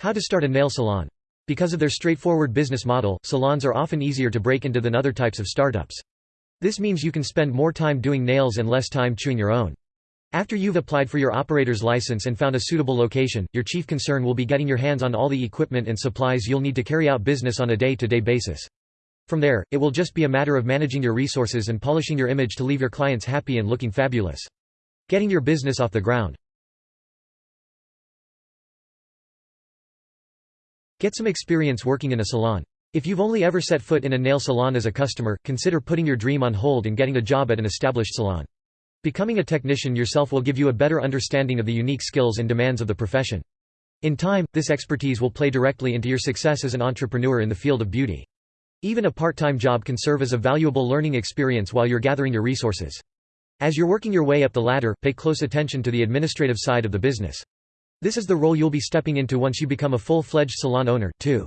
How to start a nail salon. Because of their straightforward business model, salons are often easier to break into than other types of startups. This means you can spend more time doing nails and less time chewing your own. After you've applied for your operator's license and found a suitable location, your chief concern will be getting your hands on all the equipment and supplies you'll need to carry out business on a day-to-day -day basis. From there, it will just be a matter of managing your resources and polishing your image to leave your clients happy and looking fabulous. Getting your business off the ground. Get some experience working in a salon. If you've only ever set foot in a nail salon as a customer, consider putting your dream on hold and getting a job at an established salon. Becoming a technician yourself will give you a better understanding of the unique skills and demands of the profession. In time, this expertise will play directly into your success as an entrepreneur in the field of beauty. Even a part-time job can serve as a valuable learning experience while you're gathering your resources. As you're working your way up the ladder, pay close attention to the administrative side of the business. This is the role you'll be stepping into once you become a full-fledged salon owner, too.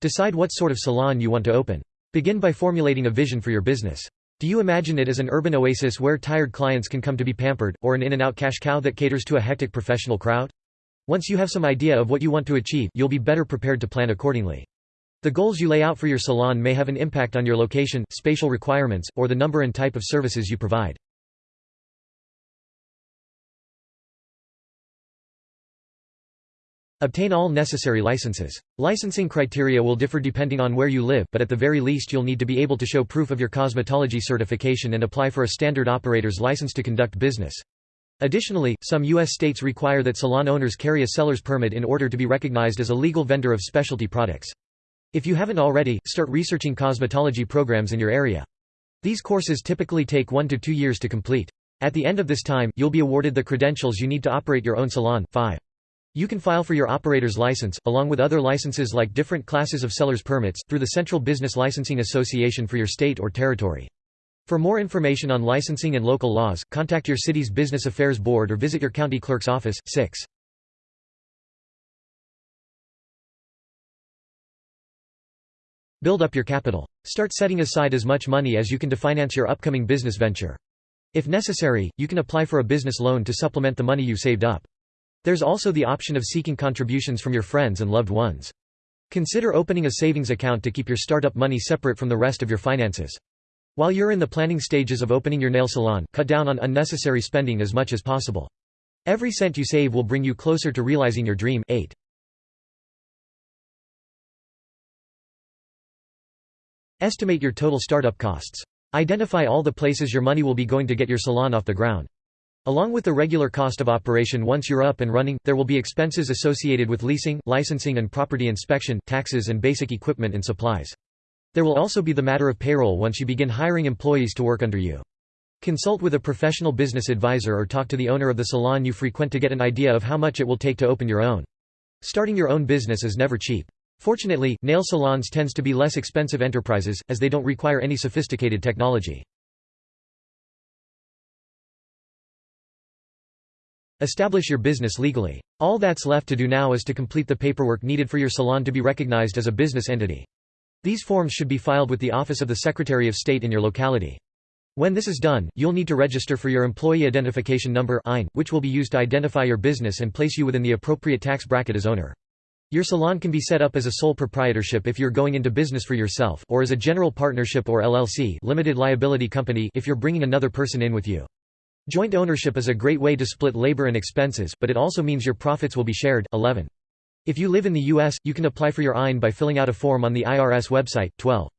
Decide what sort of salon you want to open. Begin by formulating a vision for your business. Do you imagine it as an urban oasis where tired clients can come to be pampered, or an in-and-out cash cow that caters to a hectic professional crowd? Once you have some idea of what you want to achieve, you'll be better prepared to plan accordingly. The goals you lay out for your salon may have an impact on your location, spatial requirements, or the number and type of services you provide. Obtain all necessary licenses. Licensing criteria will differ depending on where you live, but at the very least you'll need to be able to show proof of your cosmetology certification and apply for a standard operator's license to conduct business. Additionally, some U.S. states require that salon owners carry a seller's permit in order to be recognized as a legal vendor of specialty products. If you haven't already, start researching cosmetology programs in your area. These courses typically take one to two years to complete. At the end of this time, you'll be awarded the credentials you need to operate your own salon. 5. You can file for your operator's license, along with other licenses like different classes of seller's permits, through the Central Business Licensing Association for your state or territory. For more information on licensing and local laws, contact your city's Business Affairs Board or visit your county clerk's office. 6. Build up your capital. Start setting aside as much money as you can to finance your upcoming business venture. If necessary, you can apply for a business loan to supplement the money you've saved up. There's also the option of seeking contributions from your friends and loved ones. Consider opening a savings account to keep your startup money separate from the rest of your finances. While you're in the planning stages of opening your nail salon, cut down on unnecessary spending as much as possible. Every cent you save will bring you closer to realizing your dream. 8. Estimate your total startup costs. Identify all the places your money will be going to get your salon off the ground. Along with the regular cost of operation once you're up and running, there will be expenses associated with leasing, licensing and property inspection, taxes and basic equipment and supplies. There will also be the matter of payroll once you begin hiring employees to work under you. Consult with a professional business advisor or talk to the owner of the salon you frequent to get an idea of how much it will take to open your own. Starting your own business is never cheap. Fortunately, nail salons tends to be less expensive enterprises, as they don't require any sophisticated technology. Establish your business legally. All that's left to do now is to complete the paperwork needed for your salon to be recognized as a business entity. These forms should be filed with the Office of the Secretary of State in your locality. When this is done, you'll need to register for your Employee Identification Number which will be used to identify your business and place you within the appropriate tax bracket as owner. Your salon can be set up as a sole proprietorship if you're going into business for yourself or as a general partnership or LLC limited liability company if you're bringing another person in with you. Joint ownership is a great way to split labor and expenses, but it also means your profits will be shared. 11. If you live in the U.S., you can apply for your EIN by filling out a form on the IRS website. 12.